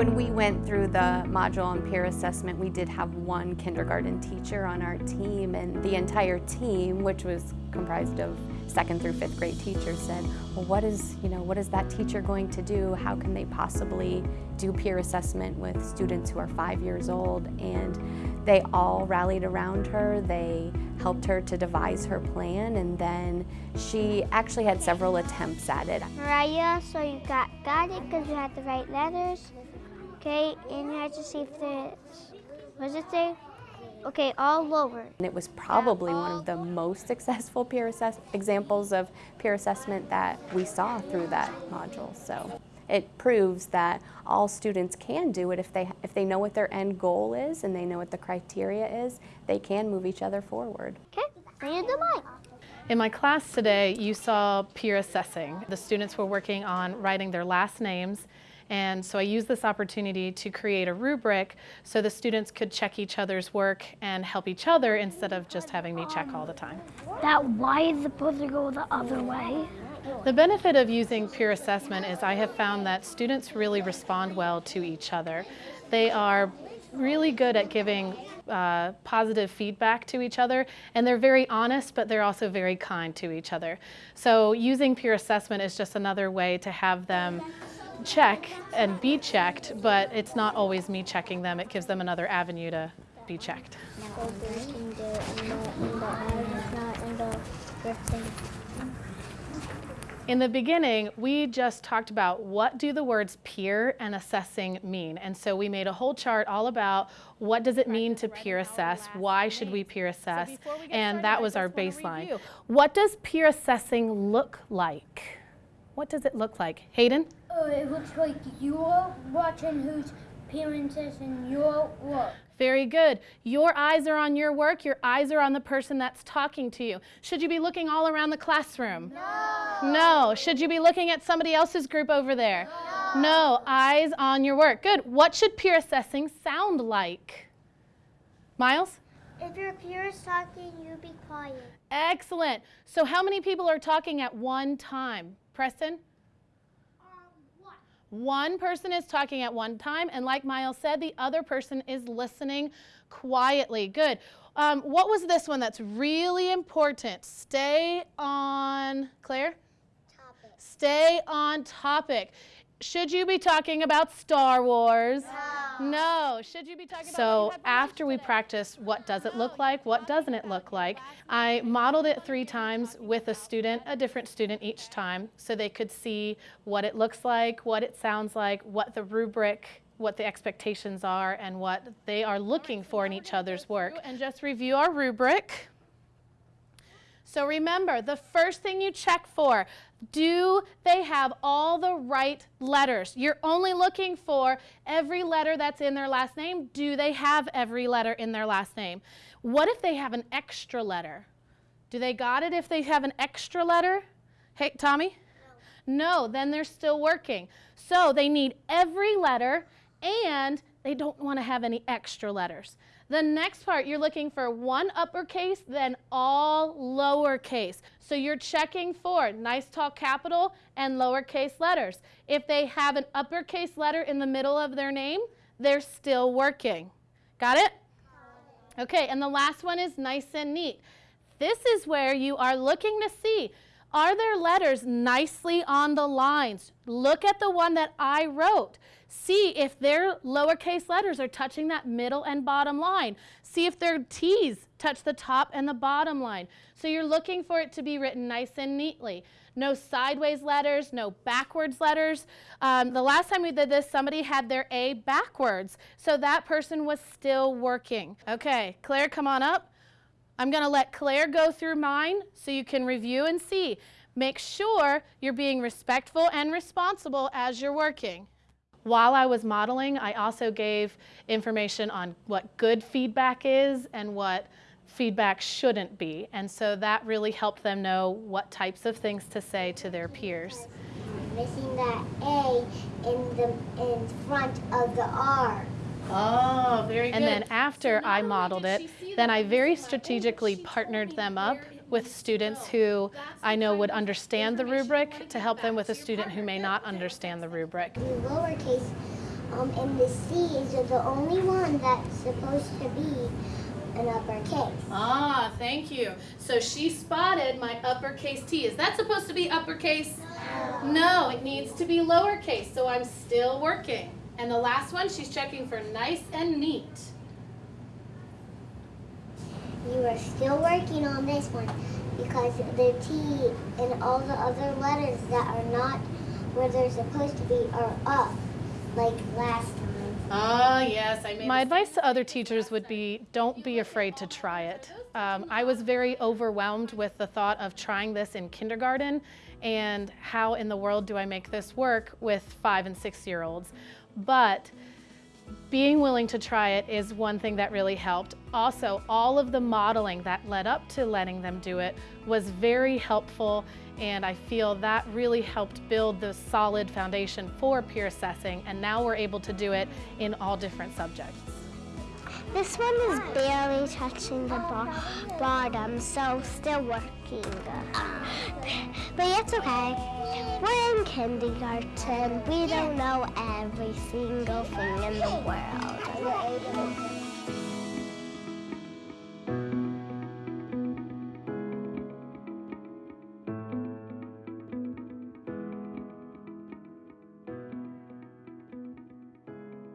When we went through the module on peer assessment, we did have one kindergarten teacher on our team and the entire team, which was comprised of second through fifth grade teachers said, well, what is, you know, what is that teacher going to do? How can they possibly do peer assessment with students who are five years old? And they all rallied around her. They helped her to devise her plan and then she actually had several attempts at it. Mariah, so you got, got it because you had the right letters. Okay, and you had to see if there's, what does it say? Okay, all lower. And it was probably one of the most successful peer assess examples of peer assessment that we saw through that module. So it proves that all students can do it if they, if they know what their end goal is and they know what the criteria is, they can move each other forward. Okay, read the mic. In my class today, you saw peer assessing. The students were working on writing their last names and so I used this opportunity to create a rubric so the students could check each other's work and help each other instead of just having me check all the time. That Y is supposed to go the other way. The benefit of using peer assessment is I have found that students really respond well to each other. They are really good at giving uh, positive feedback to each other and they're very honest but they're also very kind to each other. So using peer assessment is just another way to have them check and be checked, but it's not always me checking them. It gives them another avenue to be checked. In the beginning, we just talked about what do the words peer and assessing mean. And so we made a whole chart all about what does it mean to peer assess, why should we peer assess, and that was our baseline. What does peer assessing look like? What does it look like? Hayden? Oh, it looks like you're watching whose parents is in your work. Very good. Your eyes are on your work. Your eyes are on the person that's talking to you. Should you be looking all around the classroom? No. No. Should you be looking at somebody else's group over there? No. No. Eyes on your work. Good. What should peer assessing sound like? Miles? If your peer is talking, you be quiet. Excellent. So how many people are talking at one time? Preston? One person is talking at one time, and like Miles said, the other person is listening quietly. Good. Um, what was this one that's really important? Stay on, Claire? Topic. Stay on topic. Should you be talking about Star Wars? No. No. Should you be talking so about So after we practice what does it look like, what doesn't it look like, I modeled it three times with a student, a different student each time, so they could see what it looks like, what it sounds like, what the rubric what the expectations are and what they are looking for in each other's work. And just review our rubric. So remember, the first thing you check for, do they have all the right letters? You're only looking for every letter that's in their last name. Do they have every letter in their last name? What if they have an extra letter? Do they got it if they have an extra letter? Hey, Tommy? No. no, then they're still working. So they need every letter and they don't want to have any extra letters. The next part, you're looking for one uppercase, then all lowercase. So you're checking for nice tall capital and lowercase letters. If they have an uppercase letter in the middle of their name, they're still working. Got it? Okay, and the last one is nice and neat. This is where you are looking to see, are their letters nicely on the lines? Look at the one that I wrote. See if their lowercase letters are touching that middle and bottom line. See if their T's touch the top and the bottom line. So you're looking for it to be written nice and neatly. No sideways letters, no backwards letters. Um, the last time we did this, somebody had their A backwards. So that person was still working. Okay, Claire, come on up. I'm going to let Claire go through mine so you can review and see. Make sure you're being respectful and responsible as you're working. While I was modeling, I also gave information on what good feedback is and what feedback shouldn't be. And so that really helped them know what types of things to say to their peers. Missing that A in the in front of the R. Oh, very good. And then after so I modeled it, then I very strategically partnered them up with students who I know would understand the rubric to help them with a student who may not understand the rubric. In lowercase, Um, and the C's are the only one that's supposed to be an uppercase. Ah, thank you. So she spotted my uppercase T. Is that supposed to be uppercase? No, No, it needs to be lowercase, so I'm still working. And the last one, she's checking for nice and neat. You are still working on this one because the T and all the other letters that are not where they're supposed to be are up, like last time. Ah, yes, I made My advice to other teachers would be don't be afraid to try it. Um, I was very overwhelmed with the thought of trying this in kindergarten and how in the world do I make this work with five and six year olds. But being willing to try it is one thing that really helped. Also, all of the modeling that led up to letting them do it was very helpful and I feel that really helped build the solid foundation for peer assessing and now we're able to do it in all different subjects. This one is barely touching the bo bottom, so still working. But it's okay. We're in kindergarten. We don't know every single thing in the world.